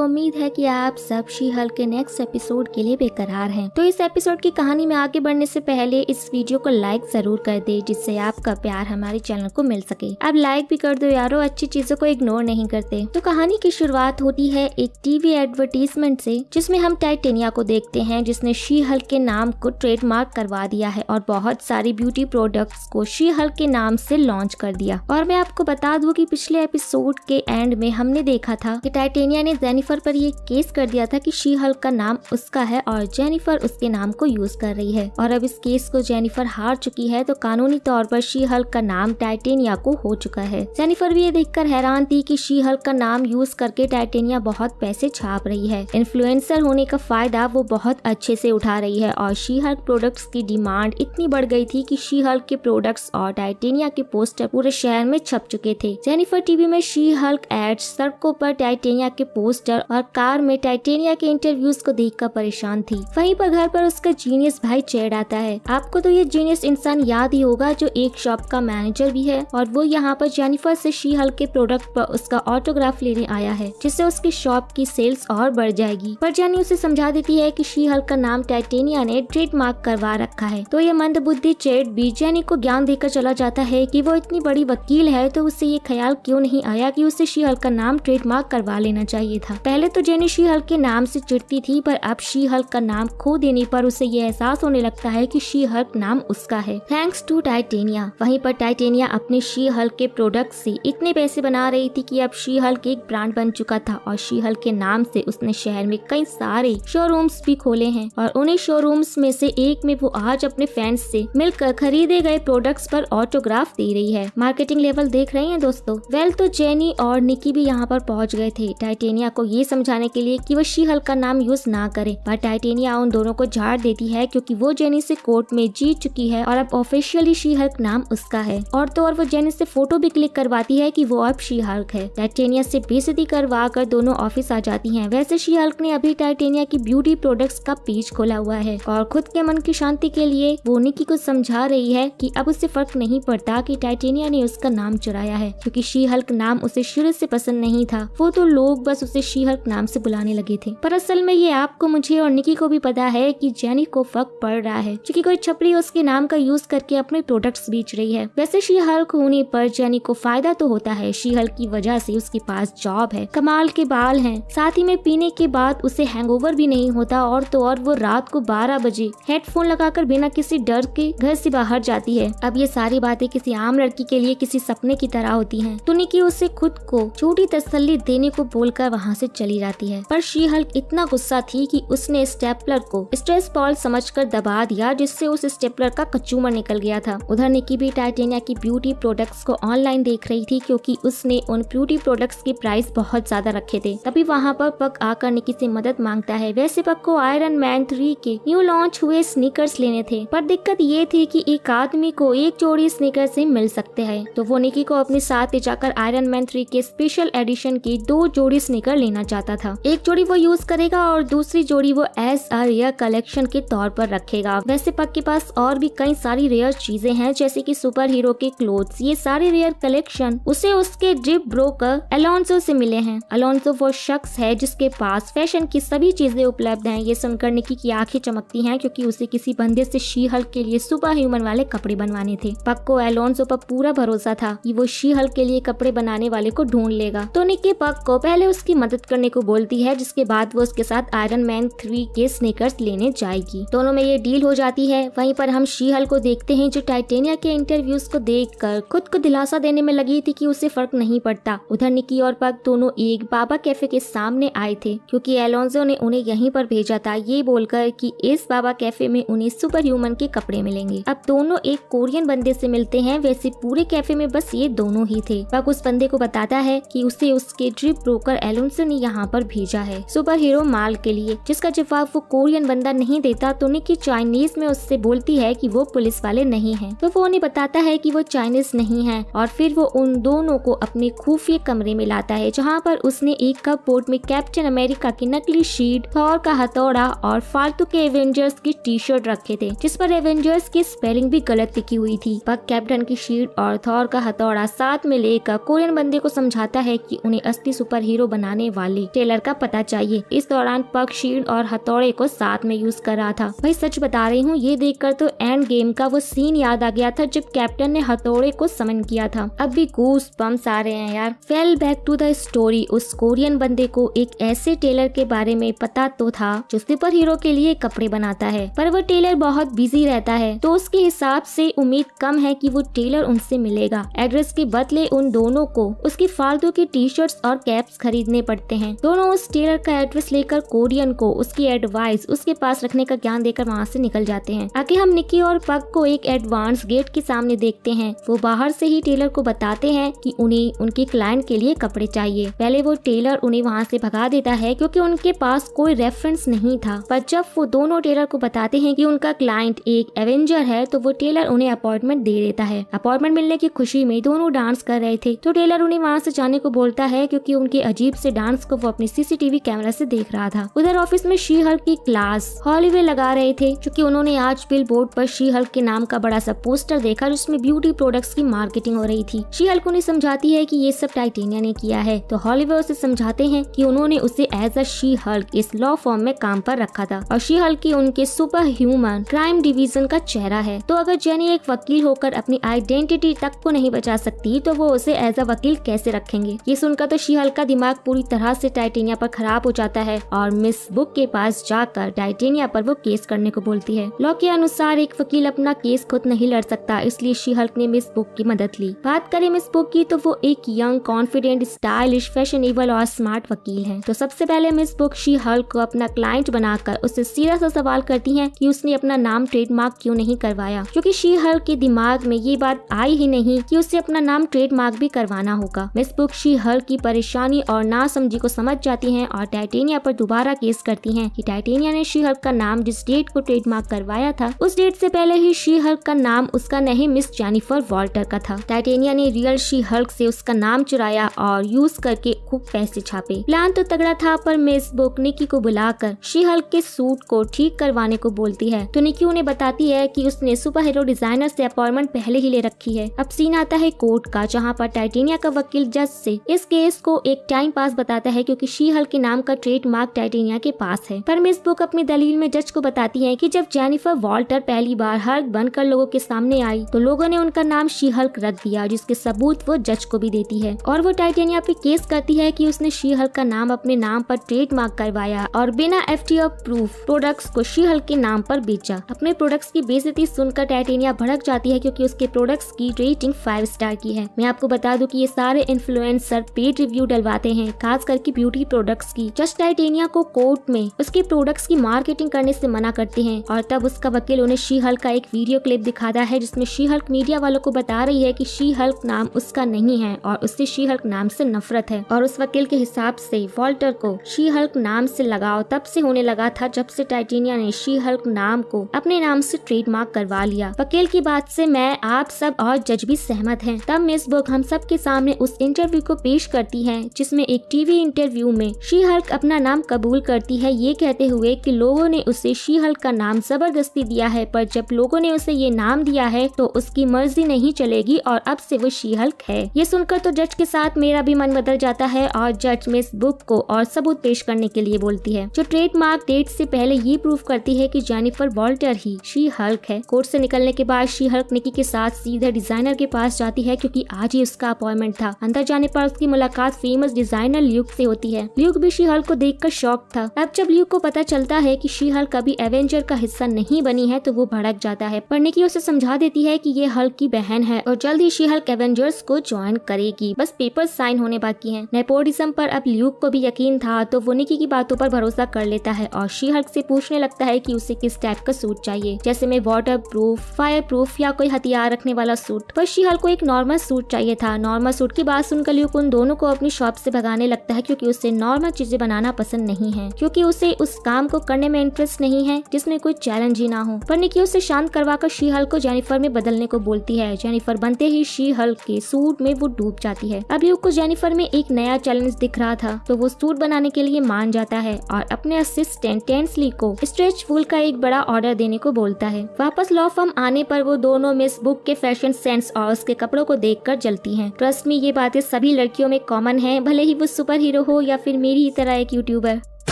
तो उम्मीद है कि आप सब शी हल के नेक्स्ट एपिसोड के लिए बेकरार हैं। तो इस एपिसोड की कहानी में आगे बढ़ने से पहले इस वीडियो को लाइक ज़रूर कर दे, जिससे आपका प्यार हमारे चैनल को मिल सके। अब लाइक भी कर दो यारो, अच्छी चीज़ों को इग्नोर नहीं करते। तो कहानी की शुरुआत होती है एक टीवी एडवर्टीजमेंट से, जिसमें हम टाइटेनिया को देखते हैं, जिसने शी हल के नाम को ट्रेडमार्क करवा दिया है और बहुत सारी ब्यूटी प्रोडक्ट्स को शी हल के नाम से लॉन्च कर दिया। और मैं आपको बता दूँ कि पिछले एपिसोड के एंड में हमने देखा था कि टाइटेनिया ने जेनिफर पर ये केस कर दिया था कि शी हल्क का नाम उसका है और जेनिफर उसके नाम को यूज़ कर रही है। और अब इस केस को जेनिफर हार चुकी है तो कानूनी तौर पर शी हल्क का नाम टाइटेनिया को हो चुका है। जेनिफर भी ये देखकर हैरान थी कि शी हल्क का नाम यूज़ करके टाइटेनिया बहुत पैसे छाप रही है। इन्फ्लुएंसर होने का फ़ायदा वो बहुत अच्छे से उठा रही है और शी हल्क प्रोडक्ट्स की डिमांड इतनी बढ़ गई थी कि शी हल्क के प्रोडक्ट्स और टाइटेनिया के पोस्टर पूरे शहर में छप चुके थे। जेनिफर टीवी में शी हल्क एड्स सड़कों पर टाइटेनिया के पोस्टर और कार में टाइटेनिया के इंटरव्यूज़ को देखकर परेशान थी। वहीं पर घर पर उसका जीनियस भाई चेड़ आता है। आपको तो ये जीनियस इंसान याद ही होगा जो एक शॉप का मैनेजर भी है और वो यहाँ पर जेनिफर से शी हल के प्रोडक्ट पर उसका ऑटोग्राफ लेने आया है, जिससे उसकी शॉप की सेल्स और बढ़ जाएगी। पर जेनी उसे समझा देती है की शी हल का नाम टाइटेनिया ने ट्रेडमार्क करवा रखा है। तो ये मंद बुद्धि चेड भी जेनी को ज्ञान देकर चला जाता है की वो इतनी बड़ी वकील है तो उसे ये ख्याल क्यों नहीं आया की उसे शी हल का नाम ट्रेडमार्क करवा लेना चाहिए था। पहले तो जेनी शी हल के नाम से चिड़ती थी, पर अब शी हल्क का नाम खो देने पर उसे ये एहसास होने लगता है कि शी हल्क नाम उसका है। थैंक्स टू टाइटेनिया वहीं पर टाइटेनिया अपने शी हल्क के प्रोडक्ट से इतने पैसे बना रही थी कि अब शी हल्क एक ब्रांड बन चुका था और शी हल्क के नाम से उसने शहर में कई सारे शोरूम्स भी खोले हैं और उन्हीं शोरूम्स में से एक में वो आज अपने फैंस से मिलकर खरीदे गए प्रोडक्ट्स पर ऑटोग्राफ दे रही है। मार्केटिंग लेवल देख रहे हैं दोस्तों? वेल तो जेनी और निकी भी यहाँ पर पहुँच गए थे। टाइटेनिया को ये समझाने के लिए कि वो शी हल्क का नाम यूज़ ना करे। पर टाइटेनिया उन दोनों को झाड़ देती है क्योंकि वो जेनी से कोर्ट में जीत चुकी है और अब ऑफिशियली शी हल्क नाम उसका है। और तो और वो जेनी से फ़ोटो भी क्लिक करवाती है कि वो अब शी हल्क है। टाइटेनिया से बेसती करवा कर दोनों ऑफ़िस आ जाती हैं। वैसे शी हल्क ने अभी टाइटेनिया की ब्यूटी प्रोडक्ट्स का पेज खोला हुआ है और खुद के मन की शांति के लिए वो निकी को समझा रही है कि अब उससे फ़र्क नहीं पड़ता कि टाइटेनिया ने उसका नाम चुराया है। क्योंकि शी हल्क नाम उसे शुरू से पसंद नहीं था। वो तो लोग बस उसे शी हल्क नाम से बुलाने लगे थे। पर असल में ये आपको, मुझे और निकी को भी पता है कि जेनी को फ़र्क पड़ रहा है, क्योंकि कोई छपरी उसके नाम का यूज़ करके अपने प्रोडक्ट्स बेच रही है। वैसे शी हल्क होने पर जेनी को फ़ायदा तो होता है शी हल्क की वजह से उसके पास जॉब है, कमाल के बाल हैं। साथ ही में पीने के बाद उसे हैंगओवर भी नहीं होता, और तो और वो रात को 12 बजे हेडफोन लगाकर बिना किसी डर के घर से बाहर जाती है। अब ये सारी बातें किसी आम लड़की के लिए किसी सपने की तरह होती हैं। तो निकी उसे खुद को छोटी तसल्ली देने को बोलकर वहाँ से चली जाती है। पर शी हल्क इतना गुस्सा थी कि उसने स्टेपलर को स्ट्रेस बॉल समझकर दबा दिया, जिससे उस स्टेपलर का कचूमर निकल गया था। उधर निकी भी टाइटेनिया की ब्यूटी प्रोडक्ट्स को ऑनलाइन देख रही थी, क्योंकि उसने उन ब्यूटी प्रोडक्ट्स के प्राइस बहुत ज़्यादा रखे थे। तभी वहाँ पर पक आकर निकी से मदद माँगता है। वैसे पक को आयरन मैन थ्री के न्यू लॉन्च हुए स्नीकर्स लेने थे, पर दिक्कत ये थी कि एक आदमी को एक जोड़ी स्नीकर से मिल सकते हैं। तो वो निकी को अपने साथ ले जाकर आयरन मैन थ्री के स्पेशल एडिशन की दो जोड़ी स्नीकर लेना चाहता था। एक जोड़ी वो यूज़ करेगा और दूसरी जोड़ी वो एस अ रेयर कलेक्शन के तौर पर रखेगा। वैसे पक के पास और भी कई सारी रेयर चीज़ें हैं, जैसे कि सुपर हीरो के क्लोथ्स ये सारे रेयर कलेक्शन उसे उसके ड्रिप ब्रोकर अलोन्सो से मिले हैं। अलोन्सो वो शख्स है जिसके पास फ़ैशन की सभी चीज़ें उपलब्ध हैं। ये सुनकर निकी की आँखें चमकती हैं क्योंकि उसे किसी बंदे से शी हल्क के लिए सुपर ह्यूमन वाले कपड़े बनवाने थे। पक को एलोन्सो पर पूरा भरोसा था कि वो शी हल्क के लिए कपड़े बनाने वाले को ढूंढ लेगा। तो निकी पक को पहले उसकी मदद करने को बोलती है, जिसके बाद वो उसके साथ आयरन मैन थ्री के स्नेकर्स लेने जाएगी। दोनों में ये डील हो जाती है। वहीं पर हम शीहल को देखते हैं, जो टाइटेनिया के इंटरव्यूज़ को देखकर खुद को दिलासा देने में लगी थी कि उसे फ़र्क नहीं पड़ता। उधर निकी और पग दोनों एक बाबा कैफ़े के सामने आए थे, क्योंकि एलोन्जो ने उन्हें यहीं पर भेजा था, ये बोलकर कि इस बाबा कैफ़े में उन्हें सुपर ह्यूमन के कपड़े मिलेंगे। अब दोनों एक कोरियन बंदे से मिलते हैं, वैसे पूरे कैफ़े में बस ये दोनों ही थे। पग उस बंदे को बताता है कि उसे उसके ड्रिप ब्रोकर एलोन्सो ने यहाँ पर भेजा है सुपर हीरो माल के लिए, जिसका जवाब वो कोरियन बंदा नहीं देता तो निकी चाइनीज़ में उससे बोलती है कि वो पुलिस वाले नहीं हैं। तो वो उन्हें बताता है कि वो चाइनीज़ नहीं है और फिर वो उन दोनों को अपने खुफिया कमरे में लाता है, जहाँ पर उसने एक कप बोर्ड में कैप्टन अमेरिका की नकली शीट, थॉर का हथौड़ा और फालतू के एवेंजर्स की टी शर्ट रखे थे, जिस पर एवेंजर्स की स्पेलिंग भी गलत लिखी हुई थी पक कैप्टन की शीट और थॉर का हथौड़ा साथ में लेकर कोरियन बंदे को समझाता है की उन्हें असली सुपर हीरो बनाने वाले ली टेलर का पता चाहिए। इस दौरान पग शील्ड और हथौड़े को साथ में यूज़ कर रहा था। भाई सच बता रही हूँ, ये देखकर तो एंड गेम का वो सीन याद आ गया था, जब कैप्टन ने हथौड़े को समन किया था। अब भी गूस पम्स आ रहे हैं यार। Fail back to the story उस कोरियन बंदे को एक ऐसे टेलर के बारे में पता तो था, जो सुपर हीरो के लिए कपड़े बनाता है। पर वो टेलर बहुत बिज़ी रहता है तो उसके हिसाब से उम्मीद कम है कि वो टेलर उनसे मिलेगा। एड्रेस के बदले उन दोनों को उसकी फालतू की टी शर्ट्स और कैप्स खरीदने पड़ते हैं। दोनों उस टेलर का एड्रेस लेकर कोरियन को, उसकी एडवाइस उसके पास रखने का ज्ञान देकर वहाँ से निकल जाते हैं। आगे हम निकी और पग को एक एडवांस गेट के सामने देखते हैं। वो बाहर से ही टेलर को बताते हैं कि उन्हें, उनके क्लाइंट के लिए कपड़े चाहिए। पहले वो टेलर उन्हें वहाँ से भगा देता है क्योंकि उनके पास कोई रेफरेंस नहीं था। पर जब वो दोनों टेलर को बताते हैं कि उनका क्लाइंट एक एवेंजर है तो वो टेलर उन्हें अपॉइंटमेंट दे देता है। अपॉइंटमेंट मिलने की खुशी में दोनों डांस कर रहे थे। तो टेलर उन्हें वहाँ से जाने को बोलता है क्योंकि उनके अजीब से डांस को वो अपनी सीसीटीवी कैमरा से देख रहा था। उधर ऑफ़िस में शी हल्क की क्लास हॉलीवे लगा रहे थे, क्योंकि उन्होंने आज बिल बोर्ड पर शी हल्क के नाम का बड़ा सा पोस्टर देखा, जिसमें ब्यूटी प्रोडक्ट्स की मार्केटिंग हो रही थी। शी हल्क उन्हें समझाती है कि ये सब टाइटेनिया ने किया है तो हॉलीवे उसे समझाते हैं कि उन्होंने उसे एज अ शी हल्क इस लॉ फॉर्म में काम पर रखा था, और शी हल्क की उनके सुपर ह्यूमन क्राइम डिवीज़न का चेहरा है। तो अगर जेनी एक वकील होकर अपनी आइडेंटिटी तक को नहीं बचा सकती तो वो उसे एज अ वकील कैसे रखेंगे? ये सुनकर तो शी हल्क का दिमाग पूरी तरह से टाइटेनिया पर खराब हो जाता है और मिस बुक के पास जाकर टाइटेनिया पर वो केस करने को बोलती है। लॉ के अनुसार एक वकील अपना केस खुद नहीं लड़ सकता, इसलिए शी हल्क ने मिस बुक की मदद ली। बात करें मिस बुक की तो वो एक यंग कॉन्फिडेंट स्टाइलिश फैशनेबल और स्मार्ट वकील है। तो सबसे पहले मिस बुक शी हल्क को अपना क्लाइंट बनाकर उससे सीधा सा सवाल करती है की उसने अपना नाम ट्रेडमार्क क्यूँ नहीं करवाया? क्यूँकी शी हल्क के दिमाग में ये बात आई ही नहीं की उसे अपना नाम ट्रेडमार्क भी करवाना होगा। मिस बुक शी हल्क की परेशानी और नासमझी को समझ जाती हैं और टाइटेनिया पर दोबारा केस करती हैं। कि टाइटेनिया ने शी हल्क का नाम जिस डेट को ट्रेडमार्क करवाया था, उस डेट से पहले ही शी हल्क का नाम उसका नहीं, मिस जेनिफर वॉल्टर का था। टाइटेनिया ने रियल शी हल्क से उसका नाम चुराया और यूज़ करके खूब पैसे छापे। प्लान तो तगड़ा था, पर मिस बुक निकी को बुलाकर शी हल्क के सूट को ठीक करवाने को बोलती है। तो निकी उन्हें बताती है कि उसने सुपर हीरो डिज़ाइनर से अपॉइंटमेंट पहले ही ले रखी है। अब सीन आता है कोर्ट का, जहाँ पर टाइटेनिया का वकील जज से इस केस को एक टाइम पास बताता है क्योंकि शी हल्क के नाम का ट्रेडमार्क टाइटेनिया के पास है। पर मिस बुक अपनी दलील में जज को बताती है कि जब जेनिफर वॉल्टर पहली बार हल्क बनकर लोगों के सामने आई तो लोगों ने उनका नाम शी हल्क रख दिया, जिसके सबूत वो जज को भी देती है। और वो टाइटेनिया पे केस करती है कि उसने शी हल्क का नाम अपने नाम पर ट्रेडमार्क करवाया और बिना एफ़ टी प्रूफ प्रोडक्ट्स को शी हल्क के नाम पर बेचा। अपने प्रोडक्ट्स की बेजती सुनकर टाइटेनिया भड़क जाती है क्योंकि उसके प्रोडक्ट्स की रेटिंग फाइव स्टार की है। मैं आपको बता दूँ कि ये सारे इन्फ्लुएंसर पेड रिव्यू डलवाते हैं खास करके ब्यूटी प्रोडक्ट्स की जस्ट टाइटेनिया को कोर्ट में, उसके प्रोडक्ट्स की मार्केटिंग करने से मना करते हैं। और तब उसका वकील उन्हें शी हल्क का एक वीडियो क्लिप दिखाता है, जिसमें शी हल्क मीडिया वालों को बता रही है कि शी हल्क नाम उसका नहीं है और उससे शी हल्क नाम से नफरत है। और उस वकील के हिसाब से वॉल्टर को शी हल्क नाम से लगाव तब से होने लगा था जब से टाइटेनिया ने शी हल्क नाम को अपने नाम से ट्रेडमार्क करवा लिया। वकील की बात से मैं, आप सब और जज भी सहमत हैं। तब मिस बुक हम सब के सामने उस इंटरव्यू को पेश करती है, जिसमें एक टीवी इंटरव्यू में शी हल्क अपना नाम कबूल करती है, ये कहते हुए कि लोगों ने उसे शी हल्क का नाम ज़बरदस्ती दिया है, पर जब लोगों ने उसे ये नाम दिया है तो उसकी मर्ज़ी नहीं चलेगी और अब से वो शी हल्क है। ये सुनकर तो जज के साथ मेरा भी मन बदल जाता है और जज मिस बुक को और सबूत पेश करने के लिए बोलती है। जो ट्रेडमार्क डेट से पहले ये प्रूफ करती है कि जेनिफर वॉल्टर ही शी हल्क है। कोर्ट से निकलने के बाद शी हल्क निकी के साथ सीधे डिज़ाइनर के पास जाती है, क्योंकि आज ही उसका अपॉइंटमेंट था। अंदर जाने पर उसकी मुलाकात फ़ेमस डिज़ाइनर ल्यूक से होती है। ल्यूक भी शी को देखकर शॉक था। अब जब ल्यूक को पता चलता है की शी कभी एवेंजर का हिस्सा नहीं बनी है तो वो भड़क जाता है। पर निकी उसे समझा देती है की ये हल्क की बहन है और जल्द ही शी हल्क एवेंजर्स को ज्वाइन करेगी। बस पेपर साइन होने बाकी है। नेपोटिज्म पर अब ल्यूक को भी यकीन था तो वो निकी की बातों पर भरोसा कर लेता है और शी हल्क से पूछने लगता है कि उसे किस टाइप का सूट चाहिए। जैसे में वाटर प्रूफ फायर प्रूफ या कोई हथियार रखने वाला सूट। पर शी हल्क को एक नॉर्मल सूट चाहिए था। नॉर्मल सूट की बात सुनकर ल्यूक उन दोनों को अपनी शॉप से भगाने लगता है क्योंकि उसे नॉर्मल चीज़ें बनाना पसंद नहीं है, क्योंकि उसे उस काम को करने में इंटरेस्ट नहीं है, जिसमें कोई चैलेंज ही ना हो। पर निकी उसे शांत करवाकर शी हल्क को जेनिफर में बदलने को बोलती है। जेनिफर बनते ही शी हल्क के सूट में वो डूब जाती है। अब ल्यूक को जेनिफर में एक नया चैलेंज दिख रहा था तो वो सूट बनाने के लिए मान जाता है और अपने असिस्टेंट टेंसली को स्ट्रेच फूल का एक बड़ा ऑर्डर देने को बोलता है। वापस लॉ फर्म आने पर वो दोनों मिस बुक के फ़ैशन सेंस और उसके कपड़ों को देखकर जलती हैं। ट्रस्ट में ये बातें सभी लड़कियों में कॉमन है, भले ही वो सुपर हो या फिर मेरी ही तरह एक यूट्यूबर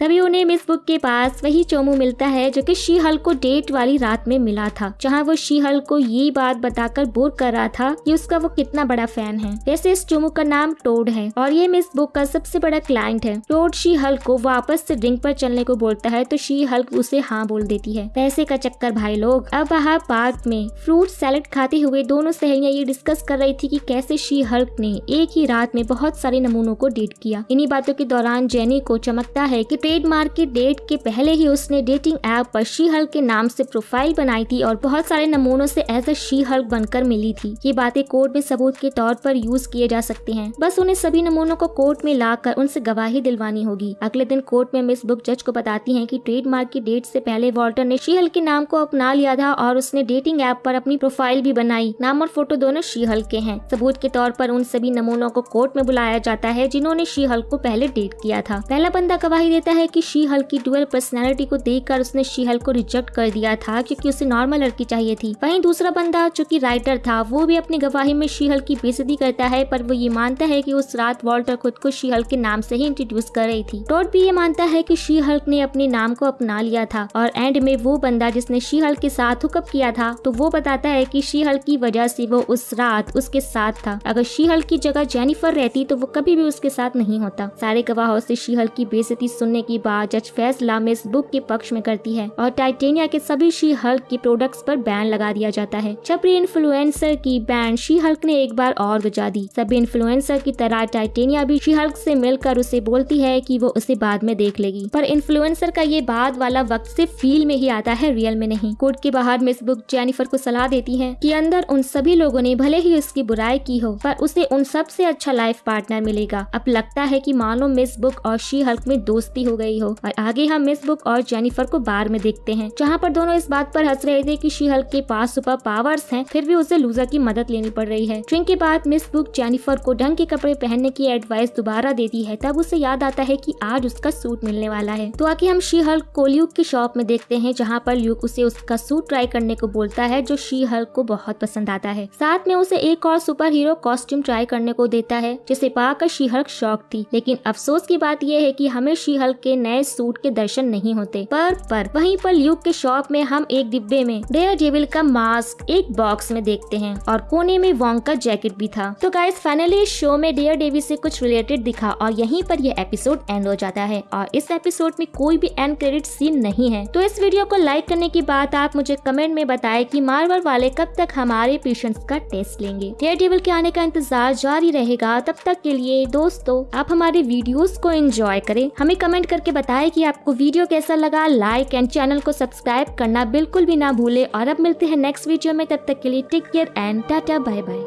तभी उन्हें मिस बुक के पास वही चोमू मिलता है जो कि शी हल को डेट वाली रात में मिला था, जहाँ वो शी हल को ये बात बताकर बोर कर रहा था कि उसका वो कितना बड़ा फ़ैन है। वैसे इस चोमू का नाम टोड है और ये मिस बुक का सबसे बड़ा क्लाइंट है। टोड शी हल को वापस से ड्रिंक पर चलने को बोलता है तो शी हल्क उसे हाँ बोल देती है। पैसे का चक्कर, भाई लोग। अब वहाँ पार्क में फ्रूट सैलड खाते हुए दोनों सहेलियाँ ये डिस्कस कर रही थी कि कैसे शी हल्क ने एक ही रात में बहुत सारे नमूनों को डेट किया। इन्हीं बातों के दौरान जेनी को चमकता है कि ट्रेडमार्क के डेट के पहले ही उसने डेटिंग ऐप पर शी हल्क के नाम से प्रोफ़ाइल बनाई थी और बहुत सारे नमूनों से एज अ शी हल्क बनकर मिली थी। ये बातें कोर्ट में सबूत के तौर पर यूज़ किए जा सकते हैं। बस उन्हें सभी नमूनों को कोर्ट में लाकर उनसे गवाही दिलवानी होगी। अगले दिन कोर्ट में मिस बुक जज को बताती है की ट्रेडमार्क की डेट से पहले वॉल्टर ने शी हल्क के नाम को अपना लिया था और उसने डेटिंग ऐप पर अपनी प्रोफ़ाइल भी बनाई। नाम और फ़ोटो दोनों शी हल्क के हैं। सबूत के तौर पर उन सभी नमूनों को कोर्ट में बुलाया जाता है जिन्होंने शी हल्क को पहले डेट किया था। पहला बंदा गवाही देता है कि शी हल्क की डुअल पर्सनैलिटी को देखकर उसने शी हल्क को रिजेक्ट कर दिया था, क्योंकि उसे नॉर्मल लड़की चाहिए थी। वहीं दूसरा बंदा, जो कि राइटर था, वो भी अपनी गवाही में शी हल्क की बेइज्जती करता है, पर वो ये मानता है कि उस रात वॉल्टर खुद को शी हल्क के नाम से ही इंट्रोड्यूस कर रही थी। टॉड भी ये मानता है कि शी हल्क ने अपने नाम को अपना लिया था, और एंड में वो बंदा जिसने शी हल्क के साथ हुकअप किया था तो वो बताता है कि शी हल्क की वजह से वो उस रात उसके साथ था। अगर शी हल्क की जगह जेनिफर रहती तो वो कभी भी उसके साथ नहीं होता। सारे गवाहों से शी हल्क की बेइज्जती सुनने के बाद जज फैसला मिस बुक के पक्ष में करती है और टाइटेनिया के सभी शी हल्क के प्रोडक्ट्स पर बैन लगा दिया जाता है। छपरी इन्फ्लुएंसर की बैन शी हल्क ने एक बार और बजा दी। सभी इन्फ्लुएंसर की तरह टाइटेनिया भी शी हल्क से मिलकर उसे बोलती है कि वो उसे बाद में देख लेगी। पर इन्फ्लुएंसर का ये बाद वाला वक्त सिर्फ़ फील में ही आता है रियल में नहीं। कोर्ट के बाहर मिस बुक जेनिफर को सलाह देती है कि अंदर उन सभी लोगों ने भले ही उसकी बुराई की हो, पर उसे उन सबसे अच्छा लाइफ पार्टनर मिलेगा। अब लगता है कि मानो मिस बुक और शी हल्क में दोस्ती हो गई हो। और आगे हम मिस बुक और जेनिफर को बार में देखते हैं, जहाँ पर दोनों इस बात पर हंस रहे थे कि शी हल्क के पास सुपर पावर्स हैं, फिर भी उसे लूजर की मदद लेनी पड़ रही है। ड्रिंक के बाद मिस बुक जेनिफर को ढंग के कपड़े पहनने की एडवाइस दोबारा देती है, तब उसे याद आता है कि आज उसका सूट मिलने वाला है। तो आगे हम शी हल्क को ल्यूक की शॉप में देखते हैं, जहाँ पर ल्यूक उसे उसका सूट ट्राई करने को बोलता है, जो शी हल्क को बहुत पसंद आता है। साथ में उसे एक और सुपर हीरो कॉस्ट्यूम ट्राई करने को देता है, जिसे पाकर शी हल्क शॉक थी। लेकिन अफसोस की बात यह है कि हमें शी हल्क के नए सूट के दर्शन नहीं होते। पर पर, वहीं पर ल्यूक के शॉप में हम एक डिब्बे में डेयर डेविल का मास्क एक बॉक्स में देखते हैं और कोने में वोंग का जैकेट भी था। तो गाइस फाइनली इस शो में डेयर डेविल से कुछ रिलेटेड दिखा और यहीं पर यह एपिसोड एंड हो जाता है और इस एपिसोड में कोई भी एंड क्रेडिट सीन नहीं है। तो इस वीडियो को लाइक करने की बात आप मुझे कमेंट में बताए की मार्वल वाले कब तक हमारे पेशेंट्स का टेस्ट लेंगे। डेयर डेविल के आने का इंतज़ार जारी रहेगा। तब तक के लिए दोस्तों, आप हमारे वीडियोस को एंजॉय करें। हमें कमेंट करके बताएँ कि आपको वीडियो कैसा लगा लाइक एंड चैनल को सब्सक्राइब करना बिल्कुल भी ना भूले और अब मिलते हैं नेक्स्ट वीडियो में, तब तक के लिए take care and tata bye bye